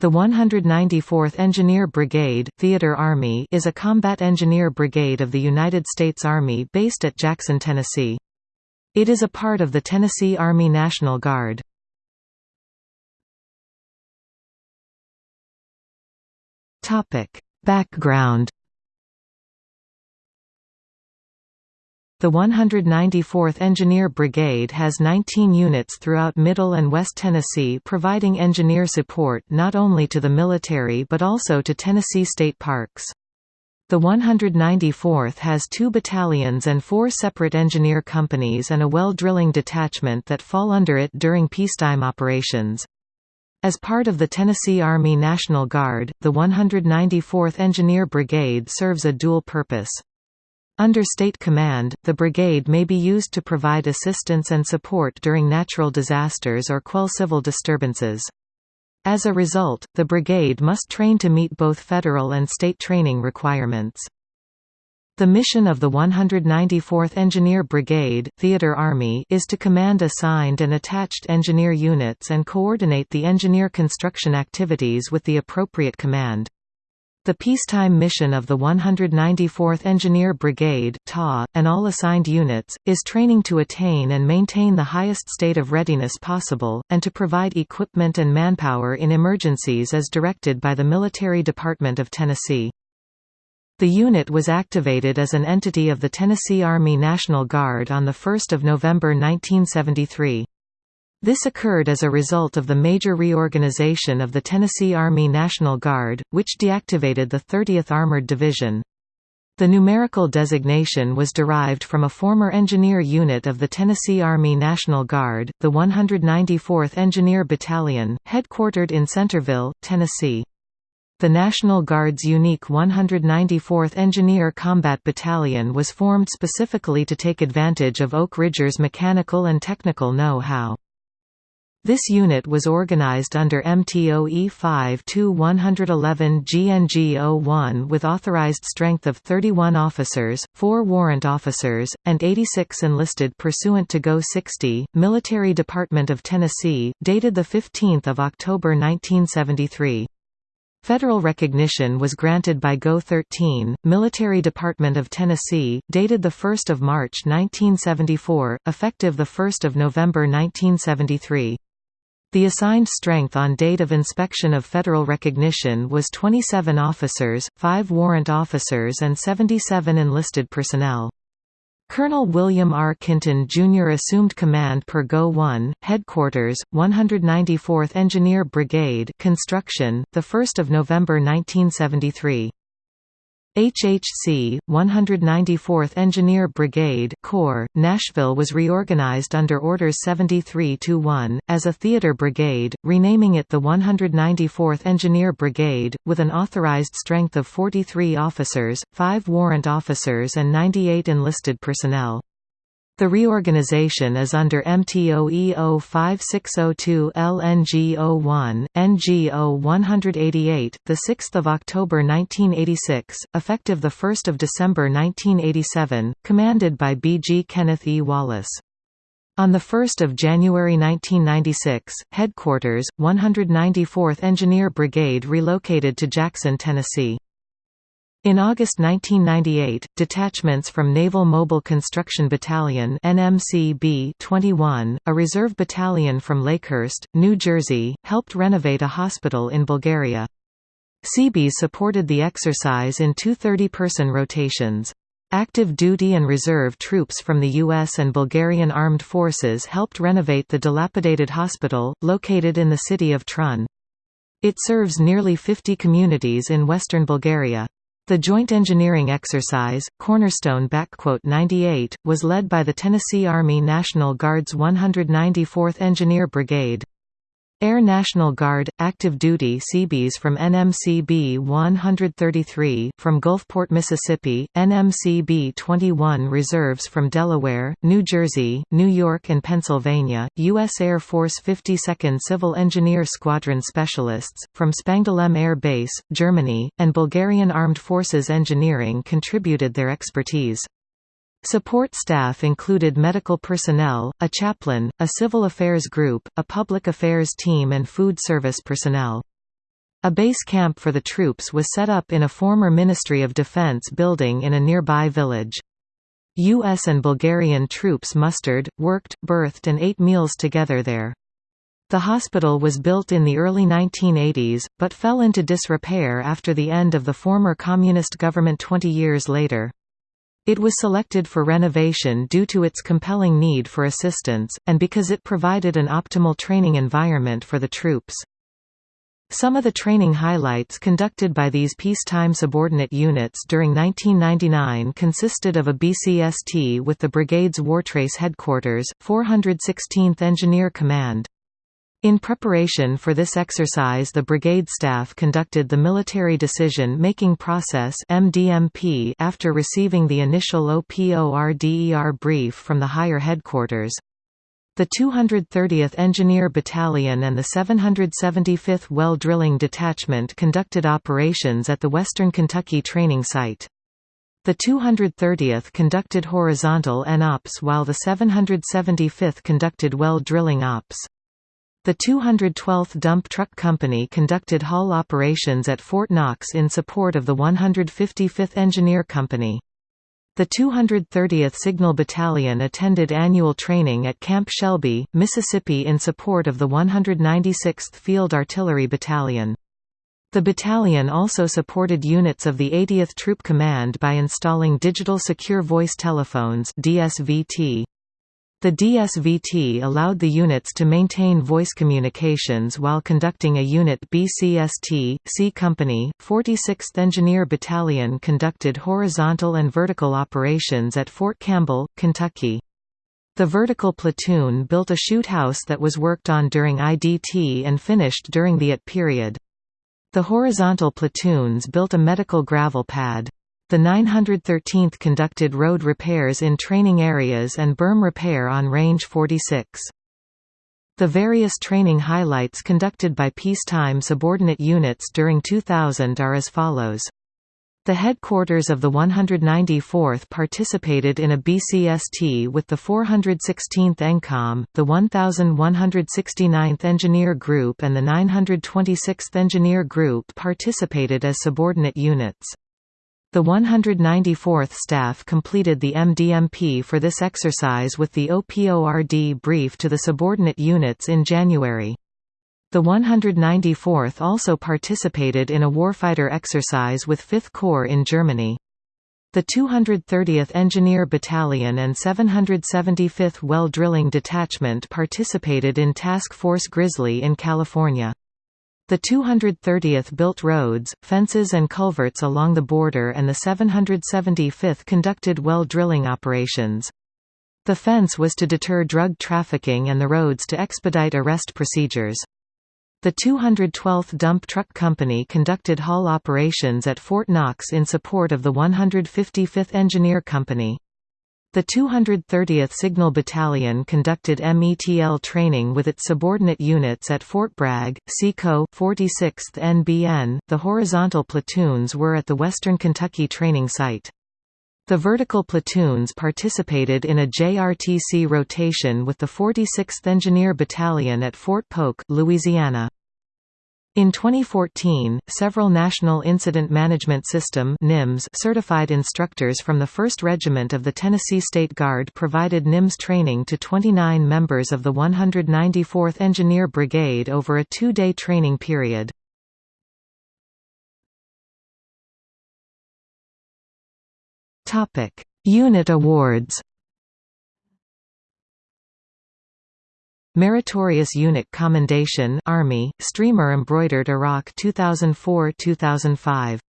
The 194th Engineer Brigade Theater Army is a combat engineer brigade of the United States Army based at Jackson, Tennessee. It is a part of the Tennessee Army National Guard. Background The 194th Engineer Brigade has 19 units throughout Middle and West Tennessee providing engineer support not only to the military but also to Tennessee state parks. The 194th has two battalions and four separate engineer companies and a well drilling detachment that fall under it during peacetime operations. As part of the Tennessee Army National Guard, the 194th Engineer Brigade serves a dual purpose. Under state command, the brigade may be used to provide assistance and support during natural disasters or quell civil disturbances. As a result, the brigade must train to meet both federal and state training requirements. The mission of the 194th Engineer Brigade Theater Army is to command assigned and attached engineer units and coordinate the engineer construction activities with the appropriate command. The peacetime mission of the 194th Engineer Brigade (TA) and all assigned units, is training to attain and maintain the highest state of readiness possible, and to provide equipment and manpower in emergencies as directed by the Military Department of Tennessee. The unit was activated as an entity of the Tennessee Army National Guard on 1 November 1973. This occurred as a result of the major reorganization of the Tennessee Army National Guard, which deactivated the 30th Armored Division. The numerical designation was derived from a former engineer unit of the Tennessee Army National Guard, the 194th Engineer Battalion, headquartered in Centerville, Tennessee. The National Guard's unique 194th Engineer Combat Battalion was formed specifically to take advantage of Oak Ridger's mechanical and technical know-how. This unit was organized under MTOE 5-111 GNG-01 with authorized strength of 31 officers, 4 warrant officers, and 86 enlisted pursuant to GO 60, Military Department of Tennessee, dated 15 October 1973. Federal recognition was granted by GO 13, Military Department of Tennessee, dated 1 March 1974, effective 1 November 1973. The assigned strength on date of inspection of federal recognition was 27 officers, 5 warrant officers and 77 enlisted personnel. Colonel William R. Kinton Jr. assumed command per GO 1, Headquarters, 194th Engineer Brigade Construction, 1 November 1973. HHC, 194th Engineer Brigade Corps, Nashville was reorganized under Orders 73-1, as a theater brigade, renaming it the 194th Engineer Brigade, with an authorized strength of 43 officers, 5 warrant officers and 98 enlisted personnel. The reorganization is under MTOE 05602 LNG01, NGO 188, 6 October 1986, effective 1 December 1987, commanded by B. G. Kenneth E. Wallace. On 1 January 1996, Headquarters, 194th Engineer Brigade relocated to Jackson, Tennessee. In August 1998, detachments from Naval Mobile Construction Battalion NMCB 21, a reserve battalion from Lakehurst, New Jersey, helped renovate a hospital in Bulgaria. Seabees supported the exercise in two 30-person rotations. Active duty and reserve troops from the U.S. and Bulgarian armed forces helped renovate the dilapidated hospital, located in the city of Trun. It serves nearly 50 communities in western Bulgaria. The joint engineering exercise, Cornerstone 98, was led by the Tennessee Army National Guard's 194th Engineer Brigade. Air National Guard – Active Duty Seabees from NMCB 133 from Gulfport, Mississippi, NMCB 21 reserves from Delaware, New Jersey, New York and Pennsylvania, U.S. Air Force 52nd Civil Engineer Squadron Specialists, from Spangdahlem Air Base, Germany, and Bulgarian Armed Forces Engineering contributed their expertise. Support staff included medical personnel, a chaplain, a civil affairs group, a public affairs team and food service personnel. A base camp for the troops was set up in a former Ministry of Defense building in a nearby village. U.S. and Bulgarian troops mustered, worked, berthed and ate meals together there. The hospital was built in the early 1980s, but fell into disrepair after the end of the former communist government 20 years later. It was selected for renovation due to its compelling need for assistance, and because it provided an optimal training environment for the troops. Some of the training highlights conducted by these peacetime subordinate units during 1999 consisted of a BCST with the brigade's Wartrace headquarters, 416th Engineer Command. In preparation for this exercise the brigade staff conducted the Military Decision-Making Process after receiving the initial OPORDER brief from the higher headquarters. The 230th Engineer Battalion and the 775th Well Drilling Detachment conducted operations at the Western Kentucky Training Site. The 230th conducted horizontal N-Ops while the 775th conducted well drilling ops. The 212th Dump Truck Company conducted haul operations at Fort Knox in support of the 155th Engineer Company. The 230th Signal Battalion attended annual training at Camp Shelby, Mississippi in support of the 196th Field Artillery Battalion. The battalion also supported units of the 80th Troop Command by installing Digital Secure Voice Telephones DSVT. The DSVT allowed the units to maintain voice communications while conducting a unit BCST. C Company, 46th Engineer Battalion conducted horizontal and vertical operations at Fort Campbell, Kentucky. The vertical platoon built a shoot house that was worked on during IDT and finished during the IT period. The horizontal platoons built a medical gravel pad. The 913th conducted road repairs in training areas and berm repair on Range 46. The various training highlights conducted by peacetime subordinate units during 2000 are as follows. The headquarters of the 194th participated in a BCST with the 416th ENCOM, the 1169th Engineer Group and the 926th Engineer Group participated as subordinate units. The 194th staff completed the MDMP for this exercise with the OPORD brief to the subordinate units in January. The 194th also participated in a warfighter exercise with 5th Corps in Germany. The 230th Engineer Battalion and 775th Well Drilling Detachment participated in Task Force Grizzly in California. The 230th built roads, fences and culverts along the border and the 775th conducted well drilling operations. The fence was to deter drug trafficking and the roads to expedite arrest procedures. The 212th Dump Truck Company conducted haul operations at Fort Knox in support of the 155th Engineer Company. The 230th Signal Battalion conducted METL training with its subordinate units at Fort Bragg, SECO, 46th NBN. The horizontal platoons were at the Western Kentucky training site. The vertical platoons participated in a JRTC rotation with the 46th Engineer Battalion at Fort Polk, Louisiana. In 2014, several National Incident Management System NIMS certified instructors from the 1st Regiment of the Tennessee State Guard provided NIMS training to 29 members of the 194th Engineer Brigade over a two-day training period. Unit awards Meritorious Unit Commendation Army, Streamer Embroidered Iraq 2004-2005